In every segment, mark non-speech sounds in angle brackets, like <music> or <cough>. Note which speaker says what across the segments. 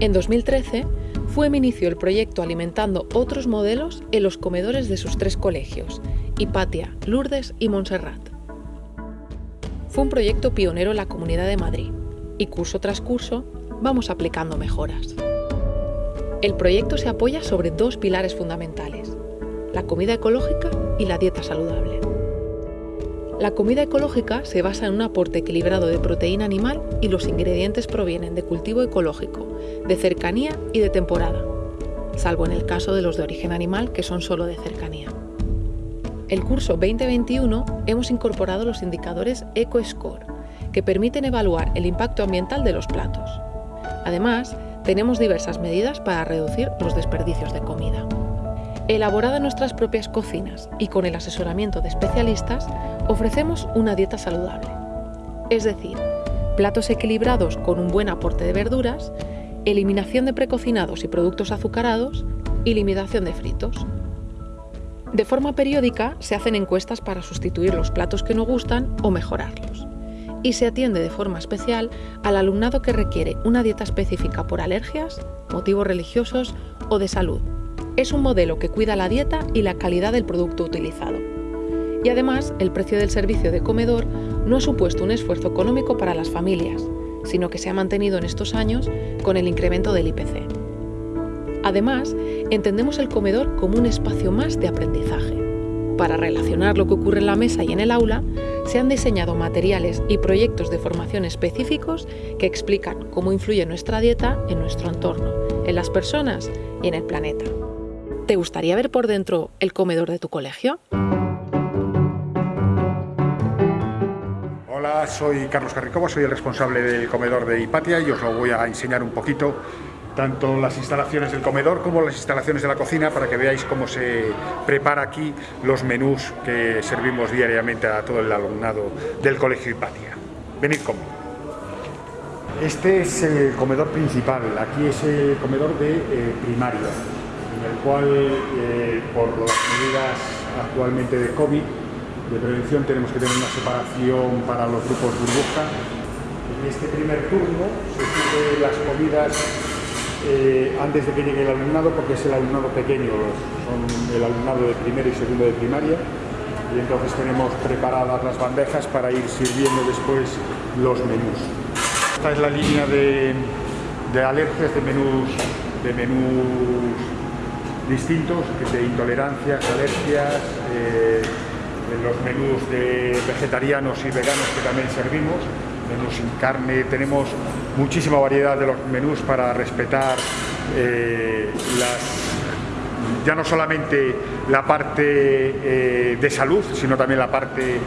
Speaker 1: En 2013, FUEM inició el proyecto alimentando otros modelos en los comedores de sus tres colegios, Hipatia, Lourdes y Montserrat. Fue un proyecto pionero en la Comunidad de Madrid y curso tras curso vamos aplicando mejoras. El proyecto se apoya sobre dos pilares fundamentales, la comida ecológica y la dieta saludable. La comida ecológica se basa en un aporte equilibrado de proteína animal y los ingredientes provienen de cultivo ecológico, de cercanía y de temporada, salvo en el caso de los de origen animal que son solo de cercanía. El curso 2021 hemos incorporado los indicadores EcoScore, que permiten evaluar el impacto ambiental de los platos. Además, tenemos diversas medidas para reducir los desperdicios de comida. Elaborada en nuestras propias cocinas y con el asesoramiento de especialistas, ofrecemos una dieta saludable. Es decir, platos equilibrados con un buen aporte de verduras, eliminación de precocinados y productos azucarados y limitación de fritos. De forma periódica se hacen encuestas para sustituir los platos que no gustan o mejorarlos. Y se atiende de forma especial al alumnado que requiere una dieta específica por alergias, motivos religiosos o de salud, es un modelo que cuida la dieta y la calidad del producto utilizado. Y además, el precio del servicio de comedor no ha supuesto un esfuerzo económico para las familias, sino que se ha mantenido en estos años con el incremento del IPC. Además, entendemos el comedor como un espacio más de aprendizaje. Para relacionar lo que ocurre en la mesa y en el aula, se han diseñado materiales y proyectos de formación específicos que explican cómo influye nuestra dieta en nuestro entorno, en las personas y en el planeta. ¿Te gustaría ver por dentro el comedor de tu colegio?
Speaker 2: Soy Carlos Carricoba, soy el responsable del comedor de Hipatia y os lo voy a enseñar un poquito tanto las instalaciones del comedor como las instalaciones de la cocina para que veáis cómo se prepara aquí los menús que servimos diariamente a todo el alumnado del colegio Hipatia. Venid conmigo. Este es el comedor principal, aquí es el comedor de eh, primaria en el cual, eh, por las medidas actualmente de COVID, de prevención, tenemos que tener una separación para los grupos burbuja. En este primer turno se sirven las comidas eh, antes de que llegue el alumnado, porque es el alumnado pequeño, son el alumnado de primero y segundo de primaria, y entonces tenemos preparadas las bandejas para ir sirviendo después los menús. Esta es la línea de, de alergias, de menús, de menús distintos, de intolerancias, alergias, eh, los menús de vegetarianos y veganos que también servimos, menús sin carne, tenemos muchísima variedad de los menús para respetar eh, ya no solamente la parte eh, de salud, sino también la parte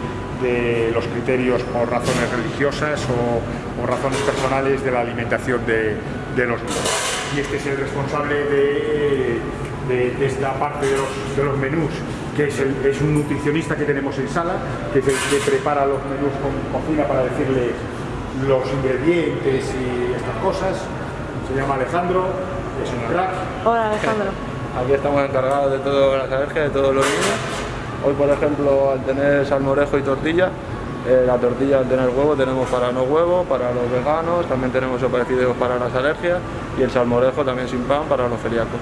Speaker 2: de los criterios por razones religiosas o, razones personales de la alimentación de, de los niños. Y este es el responsable de de, esta parte de los, menús, que es, un nutricionista que tenemos en sala, que es el que prepara los menús con cocina para decirle los ingredientes y estas cosas. Se llama Alejandro, es un crack.
Speaker 3: Hola Alejandro. <laughs>
Speaker 4: Aquí estamos encargados de todas las alergias, de todos los niños. Hoy, por ejemplo, al tener salmorejo y tortilla, eh, la tortilla al tener huevo tenemos para no huevo, para los veganos, también tenemos sopa para las alergias y el salmorejo también sin pan para los celíacos.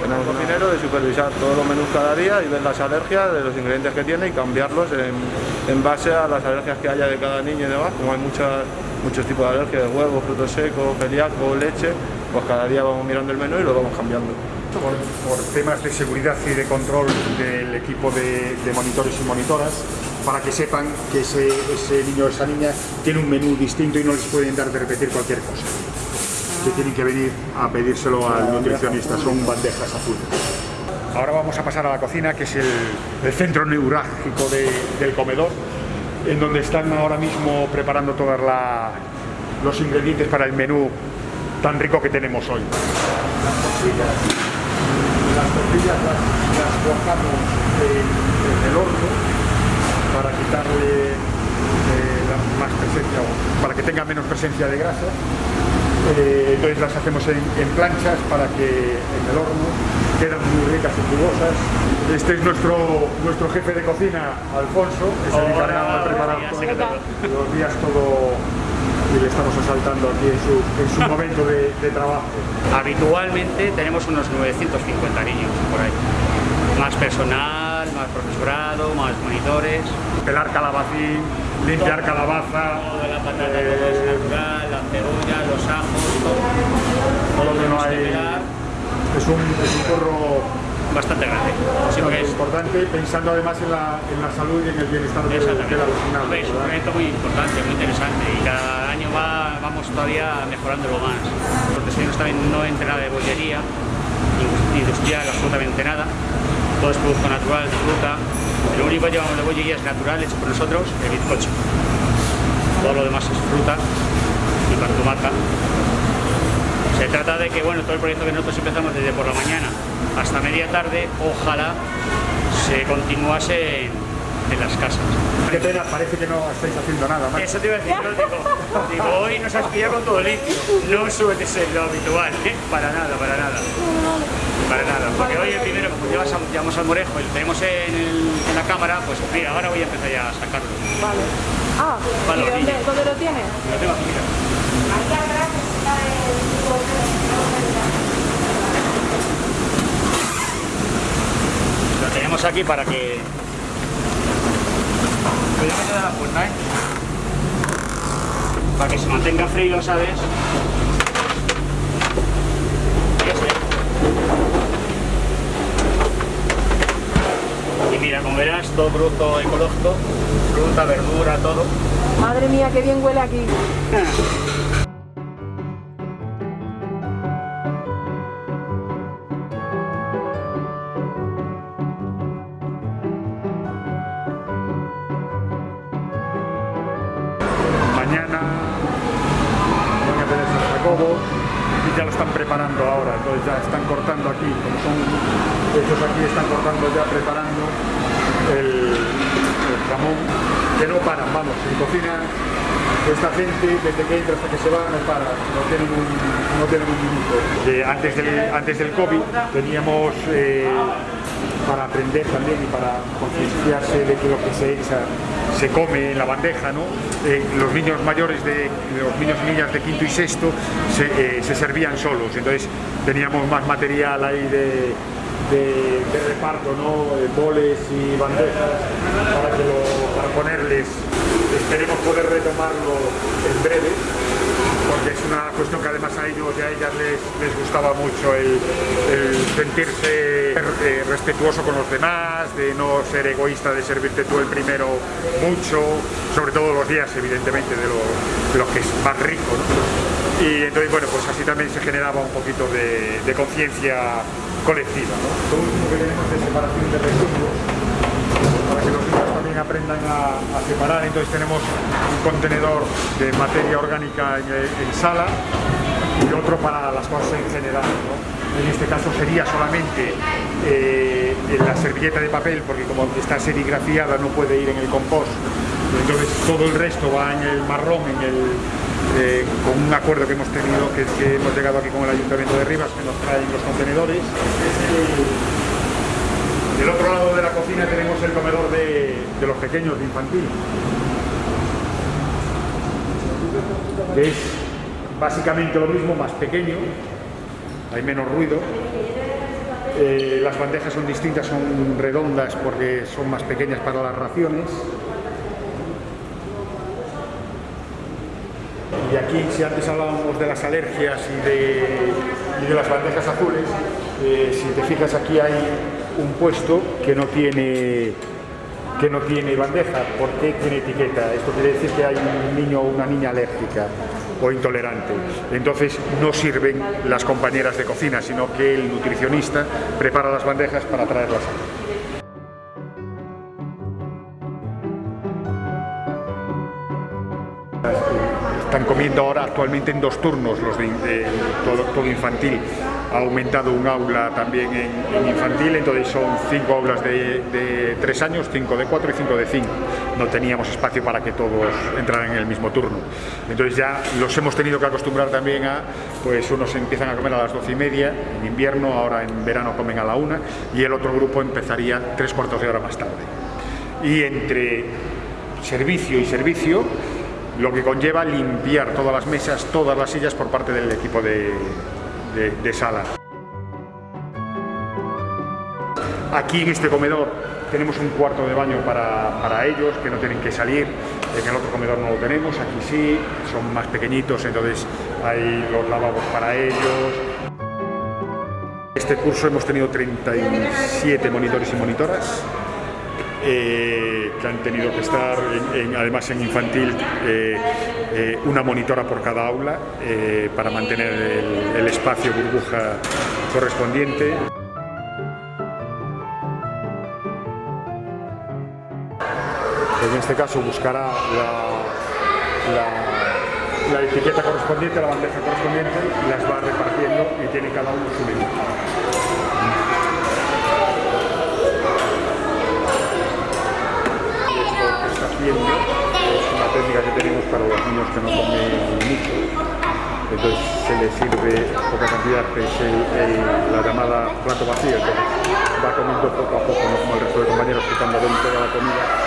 Speaker 4: Tenemos un cocinero de supervisar todos los menús cada día y ver las alergias de los ingredientes que tiene y cambiarlos en, base a las alergias que haya de cada niño y demás, como hay muchos tipos de alergias, de huevos, frutos secos, celíaco, leche, pues cada día vamos mirando el menú y lo vamos cambiando.
Speaker 2: Por, temas de seguridad y de control del equipo de, monitores y monitoras, para que sepan que ese, ese niño o esa niña tiene un menú distinto y no les pueden dar de repetir cualquier cosa que tienen que venir a pedírselo al nutricionista, son bandejas azules. Ahora vamos a pasar a la cocina, que es el, centro neurálgico del comedor, en donde están ahora mismo preparando todos los ingredientes para el menú tan rico que tenemos hoy. Las tortillas, las, tortillas las, colocamos en, el horno para quitarle eh, más presencia, para que tenga menos presencia de grasa eh, entonces las hacemos en, planchas para que en el horno quedan muy ricas y jugosas. Este es nuestro, nuestro jefe de cocina, Alfonso, que se encarga de preparar los días todo y le estamos asaltando aquí en su, en su momento de, de trabajo?
Speaker 3: Habitualmente tenemos unos 950 niños por ahí. Más personal, más profesorado, más monitores.
Speaker 2: Pelar calabacín, limpiar calabaza,
Speaker 3: Todo la patata todo es natural, la cebolla, los ajos, todo.
Speaker 2: todo lo que no
Speaker 3: que
Speaker 2: hay... Es un, es un curro
Speaker 3: bastante grande. Porque es,
Speaker 2: importante, pensando además en la, en la salud y en el bienestar de, de la
Speaker 3: Hombre, es un proyecto muy importante, muy interesante y cada año va, vamos todavía mejorándolo más. Porque seguimos también no entra nada de bollería, industrial, absolutamente nada. Todo es producto natural, fruta. Lo único que llevamos de bollería es natural, hecho por nosotros, el bizcocho. Todo lo demás es fruta y marca. Se trata de que, bueno, todo el proyecto que nosotros empezamos desde por la mañana hasta media tarde, ojalá se continuase en, en las casas.
Speaker 2: Qué pena, parece que no estáis haciendo nada más.
Speaker 3: Eso te iba a decir, yo digo, digo, hoy nos has pillado con todo limpio. No suele ser lo habitual, ¿eh? Para nada, para nada. Para nada, porque hoy el primero, como llevas a- llevamos al morejo y lo tenemos en, el- en la cámara, pues mira, ahora voy a empezar ya a sacarlo.
Speaker 5: Vale. Ah,
Speaker 3: Para
Speaker 5: ¿y
Speaker 3: los
Speaker 5: dónde, dónde lo tienes?
Speaker 3: Lo tengo aquí, mira. Lo tenemos aquí para que... Cuidado que te da la puerta, ¿eh? Para que se mantenga frío, ¿sabes? Este. Y mira, como verás, todo producto ecológico, fruta, verdura, todo.
Speaker 5: Madre mía, qué bien huele aquí. <laughs>
Speaker 2: ya lo están preparando ahora, entonces ya están cortando aquí, como son estos aquí están cortando ya, preparando el, jamón, que no paran, vamos, en cocina esta gente desde que entra hasta que se va no para, no tienen un, no tienen un minuto. Antes, del, antes del COVID teníamos eh, para aprender también y para concienciarse de que lo que se echa se come en la bandeja, ¿no? Eh, los niños mayores de los niños y niñas de quinto y sexto se, eh, se servían solos, entonces teníamos más material ahí de, de- de reparto, ¿no? Eh, boles y bandejas para, que para ponerles. Esperemos poder retomarlo en breve porque es una cuestión que además ellos y a ellas les, les gustaba mucho el, sentirse eh, respetuoso con los demás, de no ser egoísta, de servirte tú el primero mucho, sobre todo los días evidentemente de lo, de que es más rico. Y entonces bueno, pues así también se generaba un poquito de, conciencia colectiva. ¿no? Lo último que tenemos es separación de residuos para que los niños también aprendan a, separar. Entonces tenemos un contenedor de materia orgánica en sala y otro para las cosas en general. En este caso sería solamente eh, la servilleta de papel, porque como está serigrafiada no puede ir en el compost. Entonces todo el resto va en el marrón, en el, eh, con un acuerdo que hemos tenido, que, hemos llegado aquí con el Ayuntamiento de Rivas, que nos traen los contenedores. Del otro lado de la cocina tenemos el comedor de, los pequeños, de infantil. Es básicamente lo mismo, más pequeño, hay menos ruido. Eh, las bandejas son distintas, son redondas porque son más pequeñas para las raciones. Y aquí, si antes hablábamos de las alergias y de, las bandejas azules, eh, si te fijas aquí hay un puesto que no tiene que no tiene bandeja, ¿por qué tiene etiqueta? Esto quiere decir que hay un niño o una niña alérgica o intolerante. Entonces no sirven las compañeras de cocina, sino que el nutricionista prepara las bandejas para traerlas. Están comiendo ahora actualmente en dos turnos los de, todo, infantil. Ha aumentado un aula también en, infantil, entonces son cinco aulas de tres años, cinco de cuatro y cinco de cinco. No teníamos espacio para que todos entraran en el mismo turno. Entonces ya los hemos tenido que acostumbrar también a, pues unos empiezan a comer a las doce y media en invierno, ahora en verano comen a la una y el otro grupo empezaría tres cuartos de hora más tarde. Y entre servicio y servicio lo que conlleva limpiar todas las mesas, todas las sillas por parte del equipo de, de sala. Aquí en este comedor tenemos un cuarto de baño para, ellos, que no tienen que salir, en el otro comedor no lo tenemos, aquí sí, son más pequeñitos, entonces hay los lavabos para ellos. Este curso hemos tenido 37 monitores y monitoras, eh, que han tenido que estar, además en infantil, eh, eh, una monitora por cada aula para mantener el espacio burbuja correspondiente. En este caso buscará la, etiqueta correspondiente, la bandeja correspondiente, las va repartiendo y tiene cada uno su menú. Esto que es una técnica que tenemos para los niños que no comen mucho, entonces se les sirve poca cantidad, que es la llamada plato vacío, entonces va comiendo poco a poco, no como el resto de compañeros que cuando ven toda la comida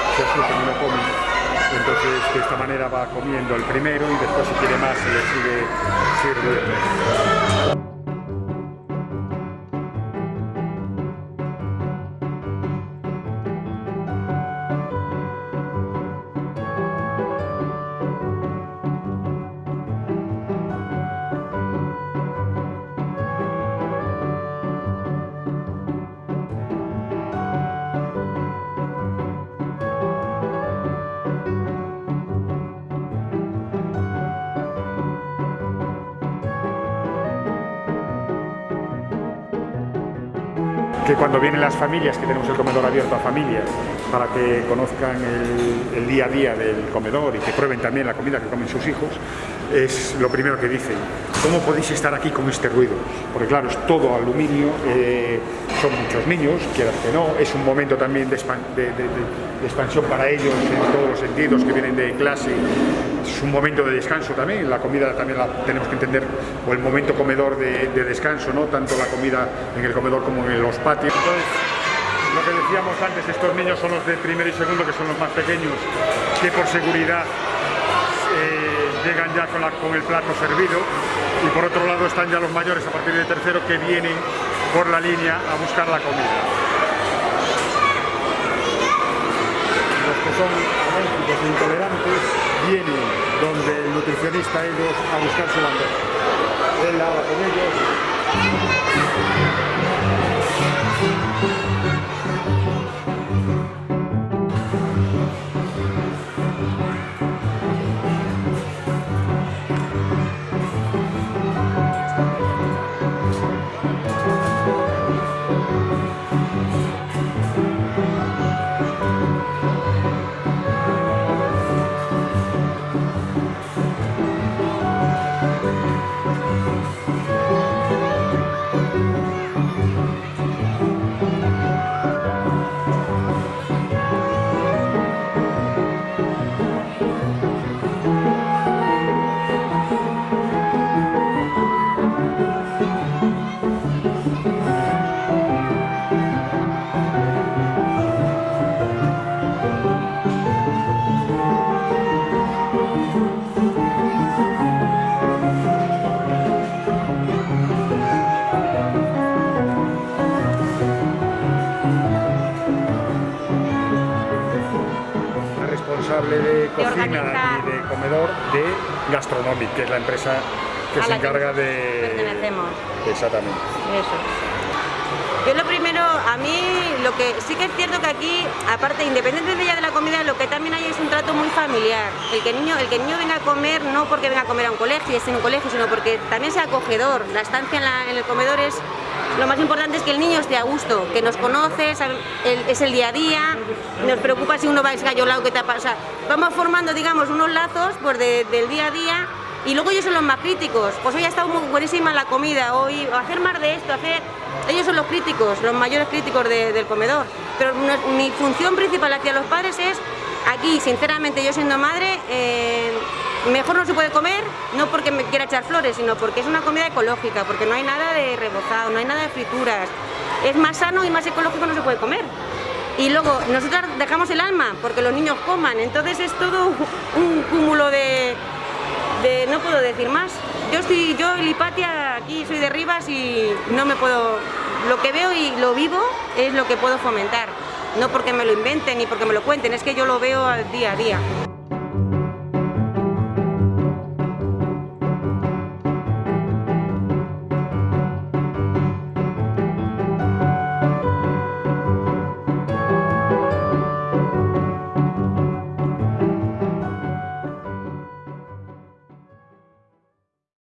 Speaker 2: comen. Entonces de esta manera va comiendo el primero y después si quiere más se le sigue sirviendo. Que cuando vienen las familias, que tenemos el comedor abierto a familias, para que conozcan el, día a día del comedor y que prueben también la comida que comen sus hijos, es lo primero que dicen. ¿Cómo podéis estar aquí con este ruido? Porque claro, es todo aluminio, eh, son muchos niños, quieras que no, es un momento también de, expansión para ellos en todos los sentidos, que vienen de clase, es un momento de descanso también, la comida también la tenemos que entender, o el momento comedor de, descanso, ¿no? tanto la comida en el comedor como en los patios. Entonces, lo que decíamos antes, estos niños son los de primero y segundo, que son los más pequeños, que por seguridad eh, llegan ya con, con el plato servido, y por otro lado están ya los mayores a partir de tercero que vienen por la línea a buscar la comida. Los que son alérgicos e intolerantes vienen donde el nutricionista ellos a buscar su bandeja. Él habla con ellos. Que es la empresa que se encarga de...
Speaker 6: Pertenecemos.
Speaker 2: Exactamente.
Speaker 6: Eso. Yo lo primero, a mí lo que sí que es cierto que aquí, aparte, independiente de ya de la comida, lo que también hay es un trato muy familiar. El que el niño, el que niño venga a comer, no porque venga a comer a un colegio, esté en un colegio, sino porque también sea acogedor. La estancia en, el comedor es lo más importante es que el niño esté a gusto, que nos conoce, es el día a día, nos preocupa si uno va esgallolado, que te pasa. vamos formando, digamos, unos lazos pues, del día a día y luego ellos son los más críticos. Pues hoy ha estado muy buenísima la comida, hoy hacer más de esto, hacer ellos son los críticos, los mayores críticos del comedor. Pero mi función principal hacia los padres es, aquí, sinceramente, yo siendo madre, eh, mejor no se puede comer, no porque me quiera echar flores, sino porque es una comida ecológica, porque no hay nada de rebozado, no hay nada de frituras. Es más sano y más ecológico no se puede comer. Y luego nosotros dejamos el alma porque los niños coman, entonces es todo un cúmulo de, no puedo decir más. Yo estoy, yo el Hipatia aquí soy de Rivas y no me puedo, lo que veo y lo vivo es lo que puedo fomentar. No porque me lo inventen ni porque me lo cuenten, es que yo lo veo al día a día.